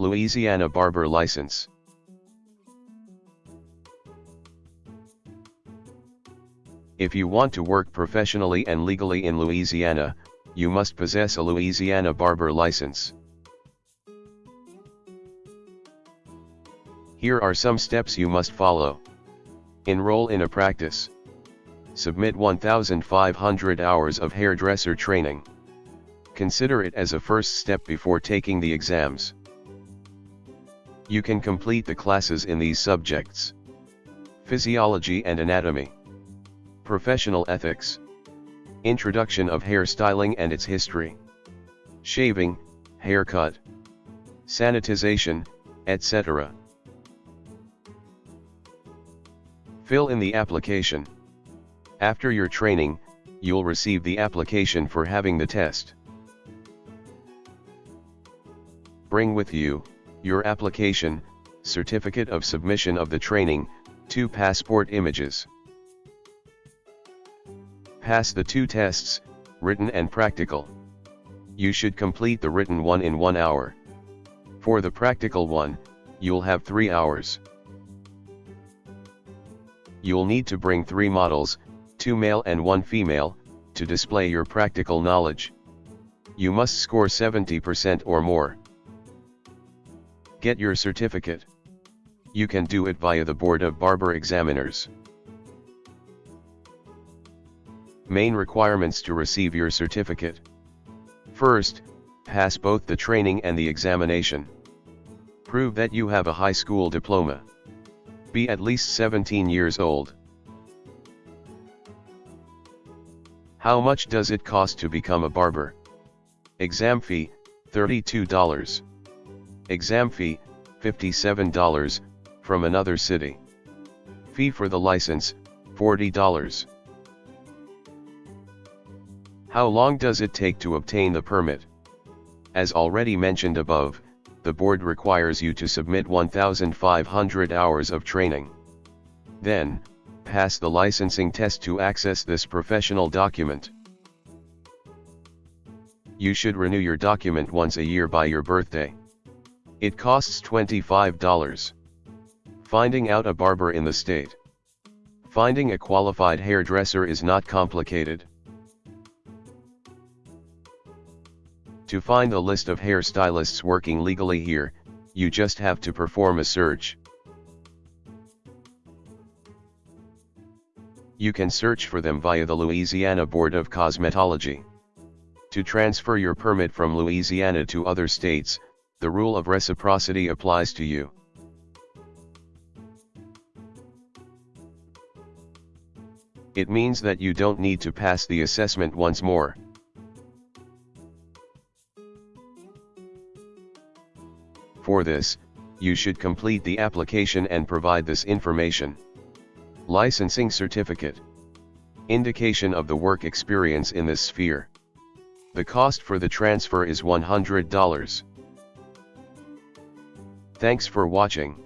Louisiana Barber License. If you want to work professionally and legally in Louisiana, you must possess a Louisiana Barber License. Here are some steps you must follow. Enroll in a practice. Submit 1,500 hours of hairdresser training. Consider it as a first step before taking the exams. You can complete the classes in these subjects. Physiology and Anatomy. Professional Ethics. Introduction of hairstyling and its history. Shaving, haircut. Sanitization, etc. Fill in the application. After your training, you'll receive the application for having the test. Bring with you, your application, certificate of submission of the training, two passport images. Pass the two tests, written and practical. You should complete the written one in one hour. For the practical one, you'll have three hours. You'll need to bring three models, two male and one female, to display your practical knowledge. You must score 70% or more. Get your certificate. You can do it via the Board of Barber Examiners. Main requirements to receive your certificate. First, pass both the training and the examination. Prove that you have a high school diploma. Be at least 17 years old. How much does it cost to become a barber? Exam fee, $32. Exam fee, $57, from another city. Fee for the license, $40. How long does it take to obtain the permit? As already mentioned above, the board requires you to submit 1,500 hours of training. Then, pass the licensing test to access this professional document. You should renew your document once a year by your birthday. It costs $25. Finding out a barber in the state. Finding a qualified hairdresser is not complicated. To find a list of hairstylists working legally here, you just have to perform a search. You can search for them via the Louisiana Board of Cosmetology. To transfer your permit from Louisiana to other states, the rule of reciprocity applies to you. It means that you don't need to pass the assessment once more. For this, you should complete the application and provide this information. Licensing Certificate Indication of the work experience in this sphere. The cost for the transfer is $100. Thanks for watching.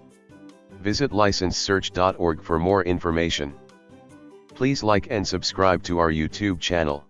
Visit licensesearch.org for more information. Please like and subscribe to our YouTube channel.